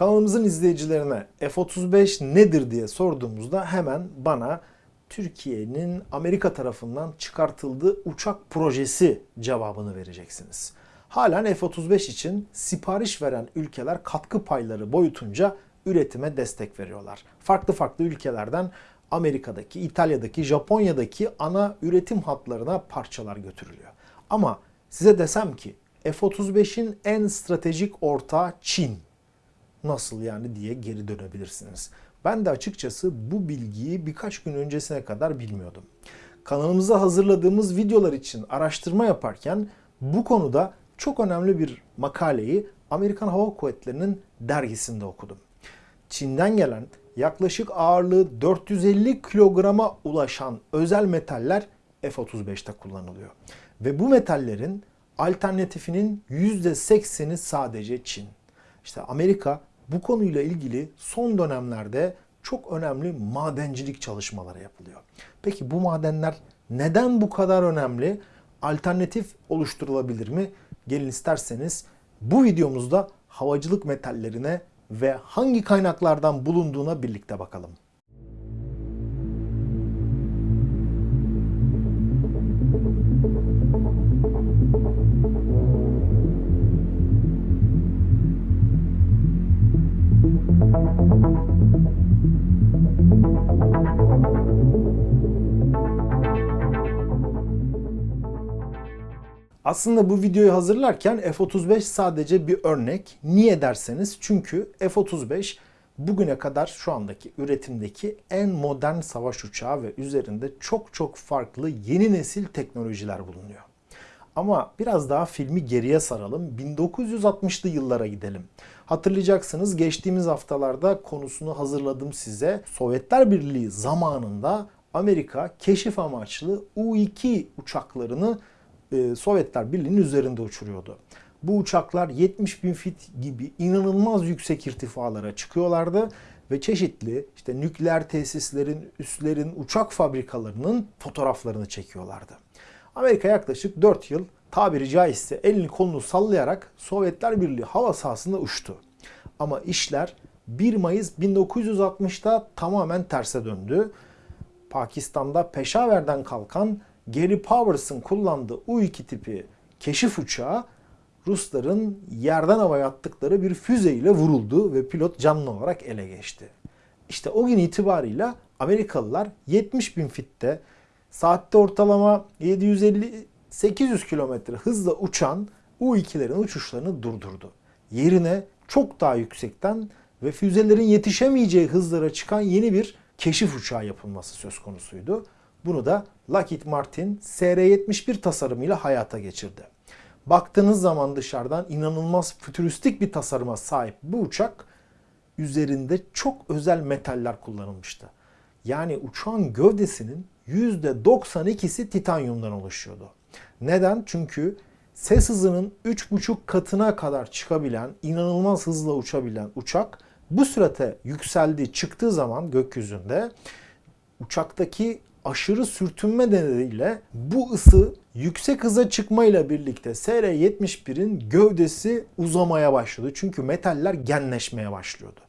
Kanalımızın izleyicilerine F-35 nedir diye sorduğumuzda hemen bana Türkiye'nin Amerika tarafından çıkartıldığı uçak projesi cevabını vereceksiniz. Halen F-35 için sipariş veren ülkeler katkı payları boyutunca üretime destek veriyorlar. Farklı farklı ülkelerden Amerika'daki, İtalya'daki, Japonya'daki ana üretim hatlarına parçalar götürülüyor. Ama size desem ki F-35'in en stratejik ortağı Çin. Nasıl yani diye geri dönebilirsiniz. Ben de açıkçası bu bilgiyi birkaç gün öncesine kadar bilmiyordum. Kanalımıza hazırladığımız videolar için araştırma yaparken bu konuda çok önemli bir makaleyi Amerikan Hava Kuvvetleri'nin dergisinde okudum. Çin'den gelen yaklaşık ağırlığı 450 kilograma ulaşan özel metaller F-35'te kullanılıyor. Ve bu metallerin alternatifinin %80'i sadece Çin. İşte Amerika bu konuyla ilgili son dönemlerde çok önemli madencilik çalışmaları yapılıyor. Peki bu madenler neden bu kadar önemli? Alternatif oluşturulabilir mi? Gelin isterseniz bu videomuzda havacılık metallerine ve hangi kaynaklardan bulunduğuna birlikte bakalım. Aslında bu videoyu hazırlarken F-35 sadece bir örnek. Niye derseniz çünkü F-35 bugüne kadar şu andaki üretimdeki en modern savaş uçağı ve üzerinde çok çok farklı yeni nesil teknolojiler bulunuyor. Ama biraz daha filmi geriye saralım. 1960'lı yıllara gidelim. Hatırlayacaksınız geçtiğimiz haftalarda konusunu hazırladım size. Sovyetler Birliği zamanında Amerika keşif amaçlı U-2 uçaklarını e, Sovyetler Birliği'nin üzerinde uçuruyordu. Bu uçaklar 70 bin fit gibi inanılmaz yüksek irtifalara çıkıyorlardı ve çeşitli işte nükleer tesislerin, üslerin, uçak fabrikalarının fotoğraflarını çekiyorlardı. Amerika yaklaşık 4 yıl tabiri caizse elini kolunu sallayarak Sovyetler Birliği hava sahasında uçtu. Ama işler 1 Mayıs 1960'ta tamamen terse döndü. Pakistan'da Peşaver'den kalkan Gary Powers'ın kullandığı U-2 tipi keşif uçağı Rusların yerden havaya attıkları bir füze ile vuruldu ve pilot canlı olarak ele geçti. İşte o gün itibarıyla Amerikalılar 70 bin fitte saatte ortalama 750-800 kilometre hızla uçan U-2'lerin uçuşlarını durdurdu. Yerine çok daha yüksekten ve füzelerin yetişemeyeceği hızlara çıkan yeni bir keşif uçağı yapılması söz konusuydu. Bunu da Lockheed Martin SR-71 tasarımıyla hayata geçirdi. Baktığınız zaman dışarıdan inanılmaz fütüristik bir tasarıma sahip bu uçak üzerinde çok özel metaller kullanılmıştı. Yani uçağın gövdesinin %92'si titanyumdan oluşuyordu. Neden? Çünkü ses hızının 3,5 katına kadar çıkabilen, inanılmaz hızla uçabilen uçak bu sürate yükseldiği çıktığı zaman gökyüzünde uçaktaki aşırı sürtünme nedeniyle bu ısı yüksek hıza çıkmayla birlikte SR-71'in gövdesi uzamaya başladı. Çünkü metaller genleşmeye başlıyordu.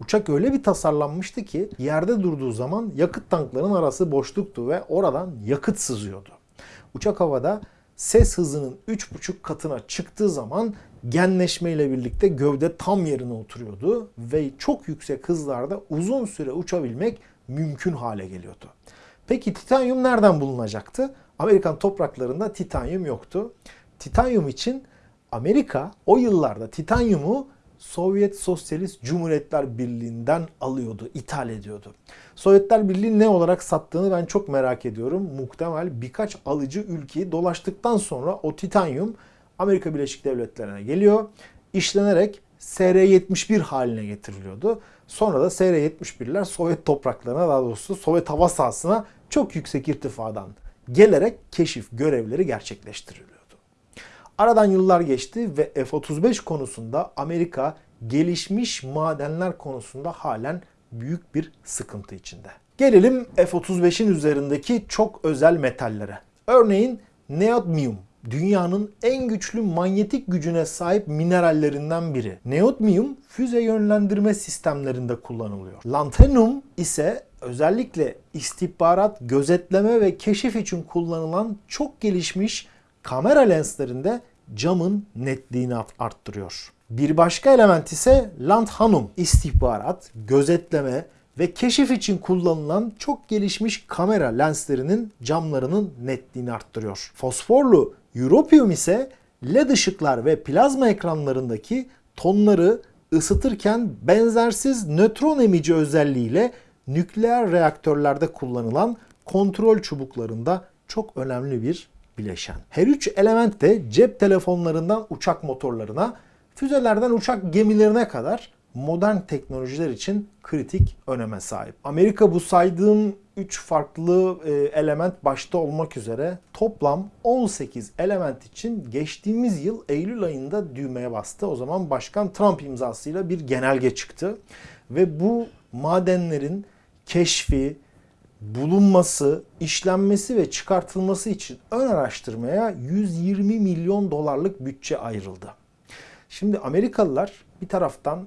Uçak öyle bir tasarlanmıştı ki yerde durduğu zaman yakıt tanklarının arası boşluktu ve oradan yakıt sızıyordu. Uçak havada ses hızının 3,5 katına çıktığı zaman genleşme ile birlikte gövde tam yerine oturuyordu ve çok yüksek hızlarda uzun süre uçabilmek mümkün hale geliyordu. Peki titanyum nereden bulunacaktı? Amerikan topraklarında titanyum yoktu. Titanyum için Amerika o yıllarda titanyumu Sovyet Sosyalist Cumhuriyetler Birliği'nden alıyordu, ithal ediyordu. Sovyetler Birliği ne olarak sattığını ben çok merak ediyorum. Muhtemel birkaç alıcı ülkeyi dolaştıktan sonra o titanyum Amerika Birleşik Devletleri'ne geliyor. İşlenerek SR-71 haline getiriliyordu. Sonra da SR-71'ler Sovyet topraklarına daha doğrusu Sovyet hava sahasına çok yüksek irtifadan gelerek keşif görevleri gerçekleştiriliyordu. Aradan yıllar geçti ve F-35 konusunda Amerika gelişmiş madenler konusunda halen büyük bir sıkıntı içinde. Gelelim F-35'in üzerindeki çok özel metallere. Örneğin neodmium dünyanın en güçlü manyetik gücüne sahip minerallerinden biri. Neodmium füze yönlendirme sistemlerinde kullanılıyor. Lanthanum ise özellikle istihbarat, gözetleme ve keşif için kullanılan çok gelişmiş kamera lenslerinde camın netliğini arttırıyor. Bir başka element ise lanthanum, istihbarat, gözetleme ve keşif için kullanılan çok gelişmiş kamera lenslerinin camlarının netliğini arttırıyor. Fosforlu europium ise led ışıklar ve plazma ekranlarındaki tonları ısıtırken benzersiz nötron emici özelliğiyle nükleer reaktörlerde kullanılan kontrol çubuklarında çok önemli bir bileşen. Her üç element de cep telefonlarından uçak motorlarına, füzelerden uçak gemilerine kadar modern teknolojiler için kritik öneme sahip. Amerika bu saydığım 3 farklı e, element başta olmak üzere toplam 18 element için geçtiğimiz yıl Eylül ayında düğmeye bastı. O zaman Başkan Trump imzasıyla bir genelge çıktı ve bu madenlerin keşfi, bulunması, işlenmesi ve çıkartılması için ön araştırmaya 120 milyon dolarlık bütçe ayrıldı. Şimdi Amerikalılar bir taraftan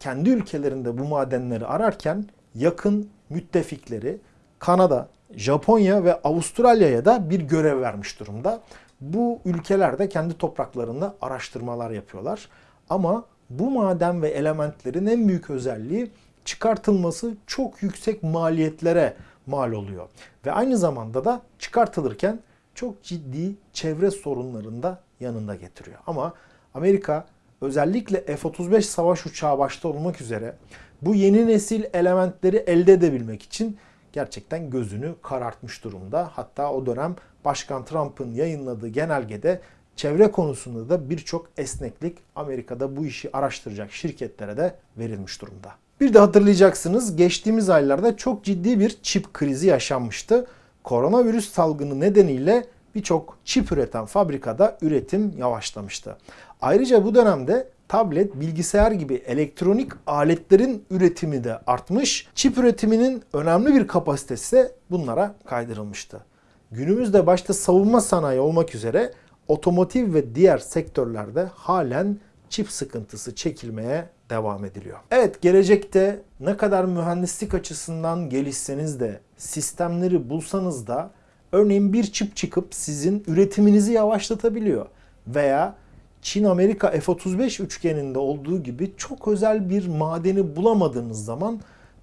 kendi ülkelerinde bu madenleri ararken yakın müttefikleri Kanada, Japonya ve Avustralya'ya da bir görev vermiş durumda. Bu ülkelerde kendi topraklarında araştırmalar yapıyorlar. Ama bu maden ve elementlerin en büyük özelliği çıkartılması çok yüksek maliyetlere mal oluyor. Ve aynı zamanda da çıkartılırken çok ciddi çevre sorunlarını da yanında getiriyor. Ama Amerika özellikle F-35 savaş uçağı başta olmak üzere bu yeni nesil elementleri elde edebilmek için gerçekten gözünü karartmış durumda. Hatta o dönem Başkan Trump'ın yayınladığı genelgede çevre konusunda da birçok esneklik Amerika'da bu işi araştıracak şirketlere de verilmiş durumda. Bir de hatırlayacaksınız geçtiğimiz aylarda çok ciddi bir çip krizi yaşanmıştı. Koronavirüs salgını nedeniyle birçok çip üreten fabrikada üretim yavaşlamıştı. Ayrıca bu dönemde tablet, bilgisayar gibi elektronik aletlerin üretimi de artmış. Çip üretiminin önemli bir kapasitesi bunlara kaydırılmıştı. Günümüzde başta savunma sanayi olmak üzere otomotiv ve diğer sektörlerde halen çip sıkıntısı çekilmeye devam ediliyor. Evet gelecekte ne kadar mühendislik açısından gelişseniz de sistemleri bulsanız da örneğin bir çip çıkıp sizin üretiminizi yavaşlatabiliyor veya Çin-Amerika F-35 üçgeninde olduğu gibi çok özel bir madeni bulamadığınız zaman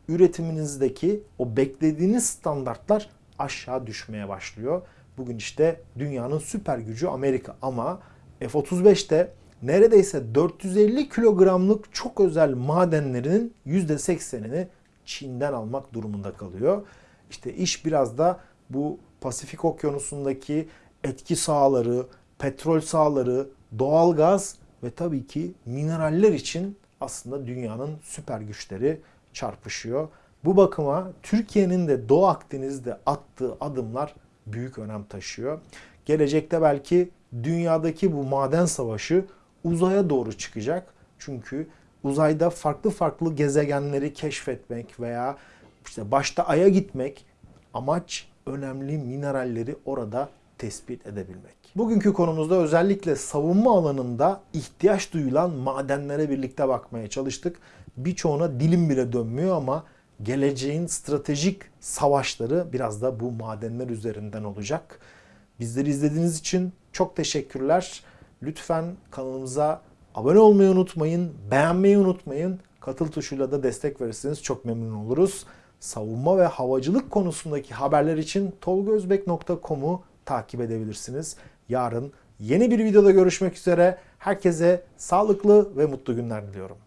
üretiminizdeki o beklediğiniz standartlar aşağı düşmeye başlıyor. Bugün işte dünyanın süper gücü Amerika ama F-35'te neredeyse 450 kilogramlık çok özel madenlerinin %80'ini Çin'den almak durumunda kalıyor. İşte iş biraz da bu Pasifik Okyanusu'ndaki etki sahaları, petrol sahaları, doğalgaz ve tabii ki mineraller için aslında dünyanın süper güçleri çarpışıyor. Bu bakıma Türkiye'nin de Doğu Akdeniz'de attığı adımlar büyük önem taşıyor. Gelecekte belki dünyadaki bu maden savaşı uzaya doğru çıkacak. Çünkü uzayda farklı farklı gezegenleri keşfetmek veya işte başta Ay'a gitmek amaç önemli mineralleri orada tespit edebilmek. Bugünkü konumuzda özellikle savunma alanında ihtiyaç duyulan madenlere birlikte bakmaya çalıştık. Birçoğuna dilim bile dönmüyor ama geleceğin stratejik savaşları biraz da bu madenler üzerinden olacak. Bizleri izlediğiniz için çok teşekkürler. Lütfen kanalımıza abone olmayı unutmayın, beğenmeyi unutmayın. Katıl tuşuyla da destek verirseniz çok memnun oluruz savunma ve havacılık konusundaki haberler için tolgozbek.com'u takip edebilirsiniz. Yarın yeni bir videoda görüşmek üzere. Herkese sağlıklı ve mutlu günler diliyorum.